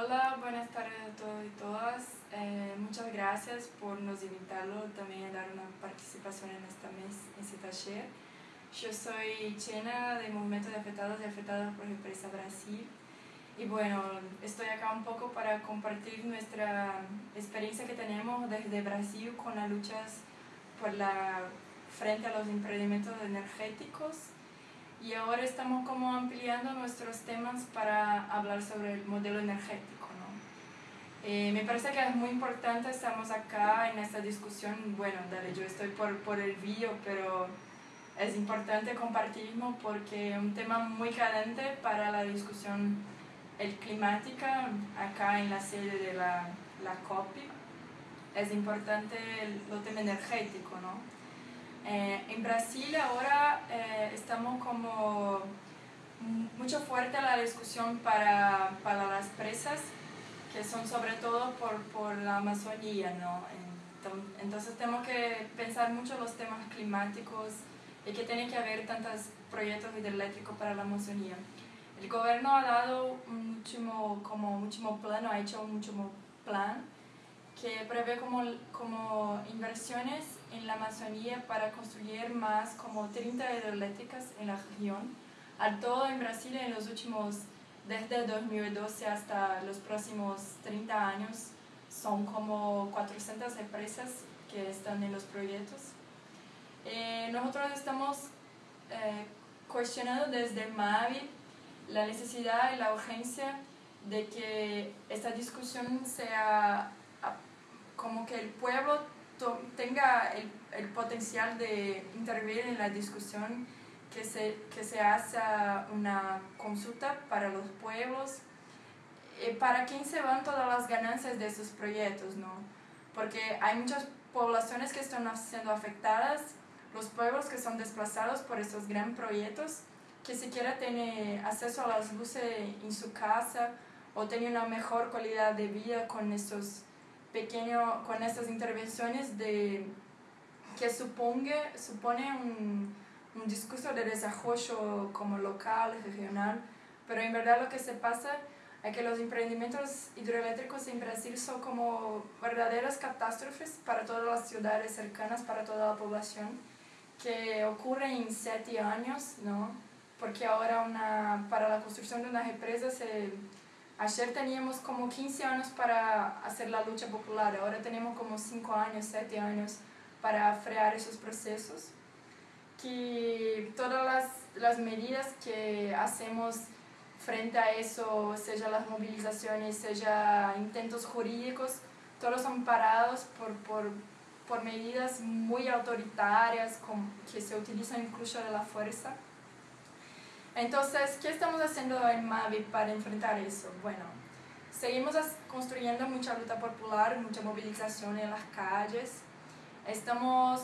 Hola, buenas tardes a todos y todas. Eh, muchas gracias por nos invitarlo también a dar una participación en esta mes, en este taller. Yo soy Chena del Movimiento de Afectados y Afectadas por Empresa Brasil. Y bueno, estoy acá un poco para compartir nuestra experiencia que tenemos desde Brasil con las luchas por la, frente a los emprendimientos energéticos y ahora estamos como ampliando nuestros temas para hablar sobre el modelo energético. ¿no? Eh, me parece que es muy importante, estamos acá en esta discusión, bueno, dale, yo estoy por, por el vídeo, pero es importante compartirlo porque es un tema muy caliente para la discusión el climática acá en la sede de la, la COP. Es importante el, el tema energético, ¿no? Eh, en Brasil ahora eh, estamos como mucho fuerte la discusión para, para, las presas, que son sobre todo por, por la Amazonía, ¿no? Entonces tenemos que pensar mucho los temas climáticos y que tiene que haber tantos proyectos hidroeléctricos para la Amazonía. El gobierno ha dado un último, como último ha hecho un último plan que prevé como, como inversiones en la Amazonía para construir más como 30 hidroeléctricas en la región. Al todo en Brasil en los últimos, desde 2012 hasta los próximos 30 años, son como 400 empresas que están en los proyectos. Eh, nosotros estamos eh, cuestionando desde MAVI la necesidad y la urgencia de que esta discusión sea como que el pueblo tenga el, el, potencial de intervenir en la discusión, que se, que se haga una consulta para los pueblos, eh, para quién se van todas las ganancias de esos proyectos, ¿no? Porque hay muchas poblaciones que están siendo afectadas, los pueblos que son desplazados por estos grandes proyectos, que siquiera tienen acceso a las luces en su casa o tienen una mejor calidad de vida con estos pequeño, con estas intervenciones de, que suponga, supone un, un discurso de desarrollo como local, regional, pero en verdad lo que se pasa es que los emprendimientos hidroeléctricos en Brasil son como verdaderas catástrofes para todas las ciudades cercanas, para toda la población, que ocurren en siete años, ¿no? Porque ahora una, para la construcción de una represa se Ayer teníamos como 15 años para hacer la lucha popular, ahora tenemos como 5 años, 7 años para frear esos procesos. Que todas las, las medidas que hacemos frente a eso, sea las movilizaciones, sea intentos jurídicos, todos son parados por, por, por medidas muy autoritarias que se utilizan incluso de la fuerza. Entonces, ¿qué estamos haciendo en Mavi para enfrentar eso? Bueno, seguimos construyendo mucha lucha popular, mucha movilización en las calles. Estamos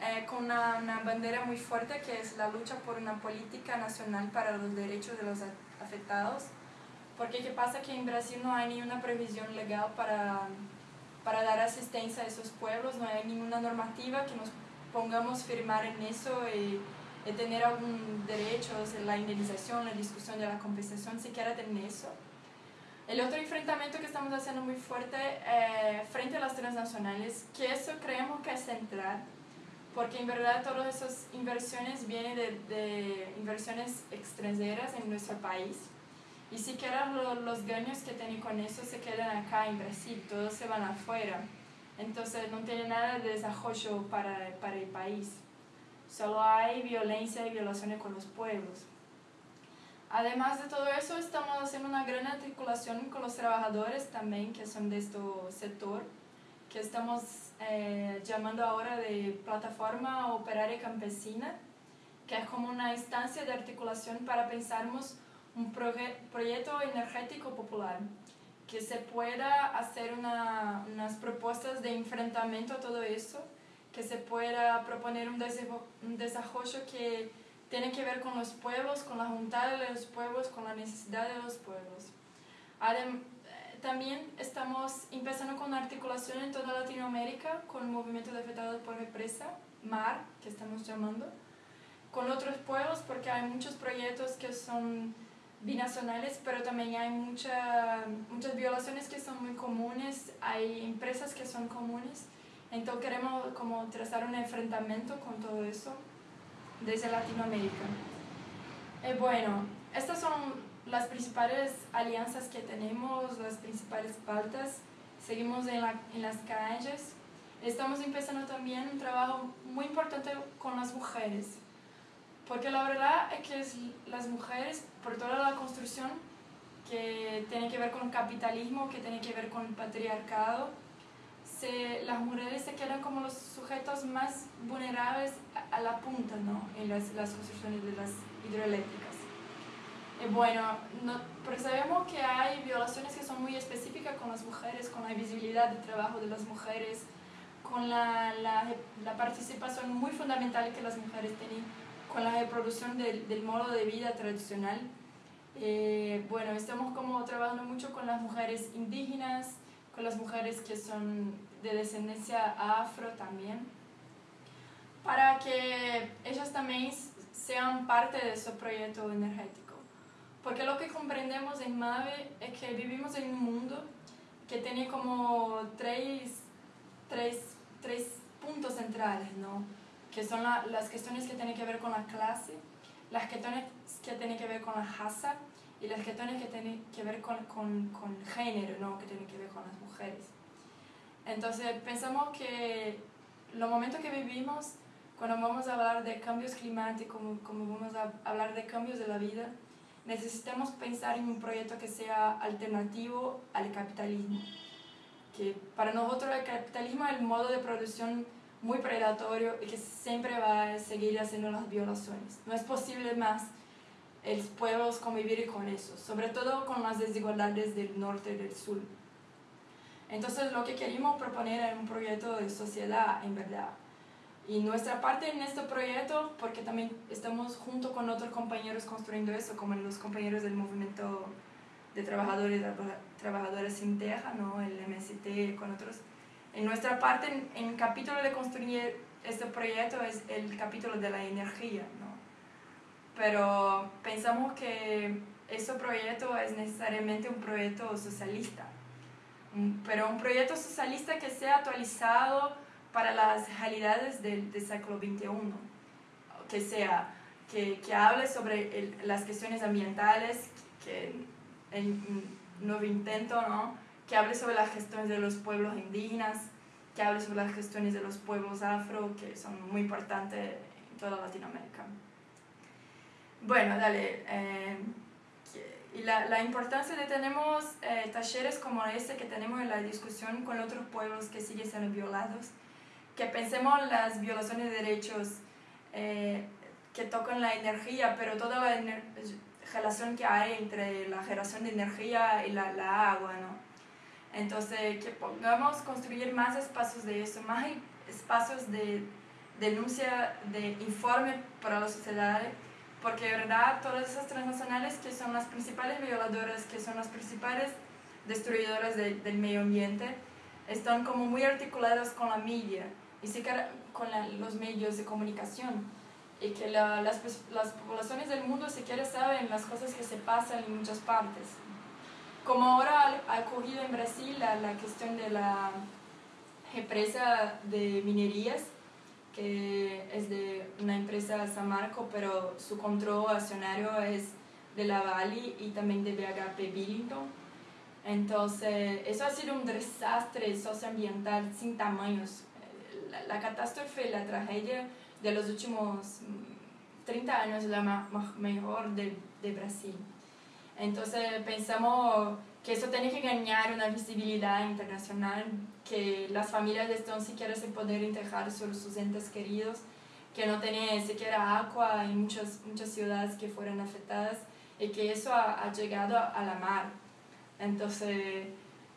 eh, con una, una, bandera muy fuerte que es la lucha por una política nacional para los derechos de los afectados. Porque ¿qué pasa? Que en Brasil no hay ninguna previsión legal para, para dar asistencia a esos pueblos, no hay ninguna normativa que nos pongamos firmar en eso y de tener algún derecho, la indemnización, la discusión de la compensación, siquiera tener eso. El otro enfrentamiento que estamos haciendo muy fuerte eh, frente a las transnacionales, que eso creemos que es central, porque en verdad todas esas inversiones vienen de, de inversiones extranjeras en nuestro país. Y siquiera lo, los ganos que tienen con eso se quedan acá en Brasil, todos se van afuera. Entonces no tiene nada de desarrollo para, para el país solo hay violencia y violaciones con los pueblos. Además de todo eso, estamos haciendo una gran articulación con los trabajadores también que son de este sector, que estamos eh, llamando ahora de Plataforma Operaria Campesina, que es como una instancia de articulación para pensarmos un proyecto energético popular, que se pueda hacer una, unas propuestas de enfrentamiento a todo eso que se pueda proponer un, desarrollo que tiene que ver con los pueblos, con la juntada de los pueblos, con la necesidad de los pueblos. Eh, también estamos empezando con articulación en toda Latinoamérica con el movimiento de afectados por represa, MAR, que estamos llamando, con otros pueblos porque hay muchos proyectos que son binacionales, pero también hay mucha, muchas violaciones que son muy comunes, hay empresas que son comunes, entonces queremos como trazar un enfrentamiento con todo eso desde Latinoamérica. Eh, bueno, estas son las principales alianzas que tenemos, las principales pautas, seguimos en, la, en las calles, estamos empezando también un trabajo muy importante con las mujeres, porque la verdad es que las mujeres, por toda la construcción que tiene que ver con el capitalismo, que tiene que ver con el patriarcado, se, las mujeres se quedan como los sujetos más vulnerables a, la punta ¿no? en las, las construcciones de las hidroeléctricas. Y bueno, no, porque sabemos que hay violaciones que son muy específicas con las mujeres, con la visibilidad del trabajo de las mujeres, con la, la, la participación muy fundamental que las mujeres tienen con la reproducción del, del modo de vida tradicional. Eh, bueno, estamos como trabajando mucho con las mujeres indígenas, con las mujeres que son de descendencia afro también, para que ellas también sean parte de ese proyecto energético. Porque lo que comprendemos en MAVE es que vivimos en un mundo que tiene como tres, tres, tres puntos centrales, ¿no? que son las cuestiones que tienen que ver con la clase, las cuestiones que tienen que ver con la raza y las cuestiones que tienen que ver con, con, con género, ¿no? que tienen que ver con las mujeres. Entonces pensamos que los momentos que vivimos, cuando vamos a hablar de cambios climáticos, como, como vamos a hablar de cambios de la vida, necesitamos pensar en un proyecto que sea alternativo al capitalismo. Que para nosotros el capitalismo es el modo de producción muy predatorio y que siempre va a seguir haciendo las violaciones. No es posible más el pueblos convivir con eso, sobre todo con las desigualdades del norte y del sur. Entonces lo que queríamos proponer era un proyecto de sociedad, en verdad. Y nuestra parte en este proyecto, porque también estamos junto con otros compañeros construyendo eso, como los compañeros del movimiento de trabajadores, trabajadores sin teja, ¿no? el MST, con otros, en nuestra parte, en, el capítulo de construir este proyecto es el capítulo de la energía, ¿no? Pero pensamos que este proyecto es necesariamente un proyecto socialista, pero un proyecto socialista que sea actualizado para las realidades del, siglo XXI, que sea, que, que hable sobre las cuestiones ambientales, que el nuevo intento, ¿no? que hable sobre las gestiones de los pueblos indígenas, que hable sobre las gestiones de los pueblos afro, que son muy importantes en toda Latinoamérica. Bueno, dale. Eh, y la, la, importancia de tenemos eh, talleres como este que tenemos en la discusión con otros pueblos que siguen siendo violados, que pensemos las violaciones de derechos eh, que tocan la energía, pero toda la relación que hay entre la generación de energía y la, la agua, ¿no? Entonces, que pongamos construir más espacios de eso, más espacios de denuncia, de informe para la sociedad, porque de verdad todas esas transnacionales que son las principales violadoras, que son las principales destruidoras del medio ambiente, están como muy articuladas con la media y con los medios de comunicación y que las, las poblaciones del mundo siquiera saben las cosas que se pasan en muchas partes. Como ahora ha ocurrido en Brasil la, la cuestión de la empresa de minerías, que es de una empresa Samarco, pero su control accionario es de la Vale y también de BHP Billington. Entonces, eso ha sido un desastre socioambiental sin tamaños. La, la catástrofe, la tragedia de los últimos 30 años es la mejor de, de Brasil. Entonces pensamos que eso tiene que ganar una visibilidad internacional, que las familias están siquiera sin poder integrar sobre sus entes queridos, que no tienen siquiera agua en muchas, muchas ciudades que fueron afectadas y que eso ha, ha llegado a la mar. Entonces,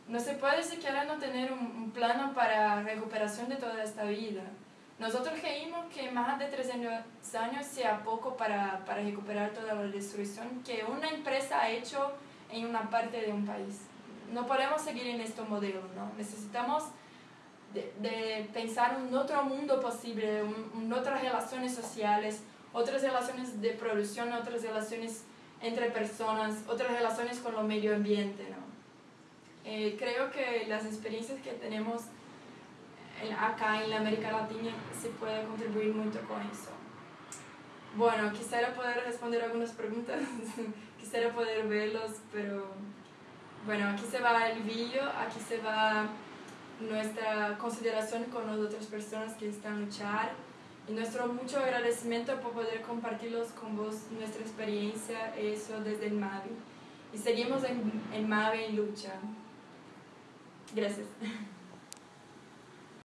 no se puede siquiera no tener un, un plano para recuperación de toda esta vida. Nosotros creímos que más de 300 años sea poco para, para recuperar toda la destrucción que una empresa ha hecho en una parte de un país. No podemos seguir en este modelo, ¿no? Necesitamos de, de pensar un otro mundo posible, un, otras relaciones sociales, otras relaciones de producción, otras relaciones entre personas, otras relaciones con el medio ambiente, ¿no? Eh, creo que las experiencias que tenemos acá en la América Latina se puede contribuir mucho con eso. Bueno, quisiera poder responder algunas preguntas, quisiera poder verlos, pero bueno, aquí se va el vídeo, aquí se va nuestra consideración con las otras personas que están luchar y nuestro mucho agradecimiento por poder compartirlos con vos nuestra experiencia, eso desde el MAVI. Y seguimos en, en MAVI en lucha. Gracias.